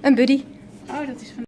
Een buddy. Oh, dat is van